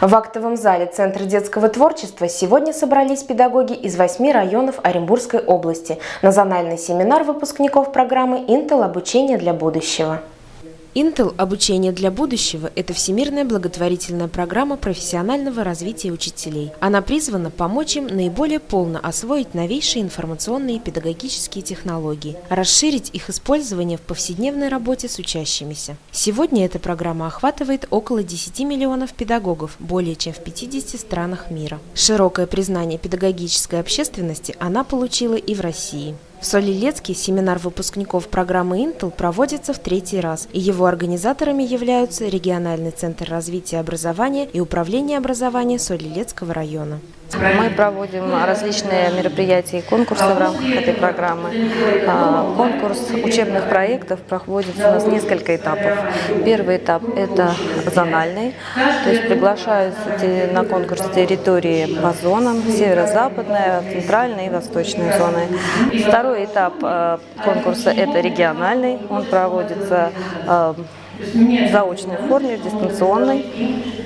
В актовом зале Центра детского творчества сегодня собрались педагоги из восьми районов Оренбургской области на зональный семинар выпускников программы «Интел. Обучение для будущего». Intel «Обучение для будущего» – это всемирная благотворительная программа профессионального развития учителей. Она призвана помочь им наиболее полно освоить новейшие информационные и педагогические технологии, расширить их использование в повседневной работе с учащимися. Сегодня эта программа охватывает около 10 миллионов педагогов более чем в 50 странах мира. Широкое признание педагогической общественности она получила и в России. В Солилецке семинар выпускников программы Intel проводится в третий раз, и его организаторами являются Региональный центр развития образования и Управление образования Солилецкого района. Мы проводим различные мероприятия и конкурсы в рамках этой программы. А, конкурс учебных проектов проходит у нас несколько этапов. Первый этап – это зональный, то есть приглашаются на конкурс территории по зонам, северо-западная, центральная и восточная зоны. Второй этап а, конкурса – это региональный, он проводится а, в заочной форме, в дистанционной.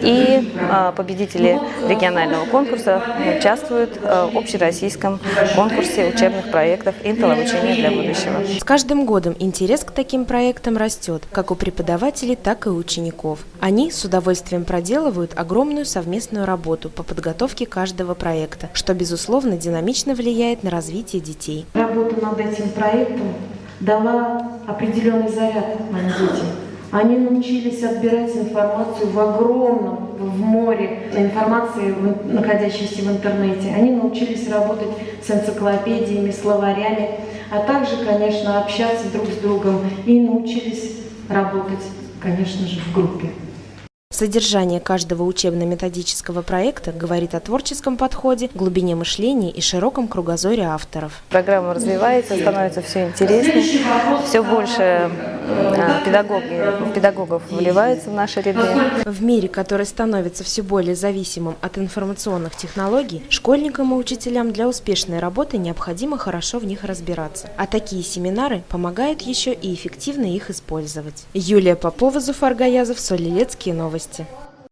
И а, победители регионального конкурса участвуют а, в общероссийском конкурсе учебных проектов «Интел. Обучение для будущего». С каждым годом интерес к таким проектам растет, как у преподавателей, так и у учеников. Они с удовольствием проделывают огромную совместную работу по подготовке каждого проекта, что, безусловно, динамично влияет на развитие детей. Работа над этим проектом дала определенный заряд моим детям. Они научились отбирать информацию в огромном, в море информации, находящейся в интернете. Они научились работать с энциклопедиями, словарями, а также, конечно, общаться друг с другом и научились работать, конечно же, в группе. Содержание каждого учебно-методического проекта говорит о творческом подходе, глубине мышления и широком кругозоре авторов. Программа развивается, становится все интереснее, все больше э, педагоги, педагогов вливается в наши ряды. В мире, который становится все более зависимым от информационных технологий, школьникам и учителям для успешной работы необходимо хорошо в них разбираться. А такие семинары помогают еще и эффективно их использовать. Юлия Попова, Зуфар Гаязов, Солилецкие новости.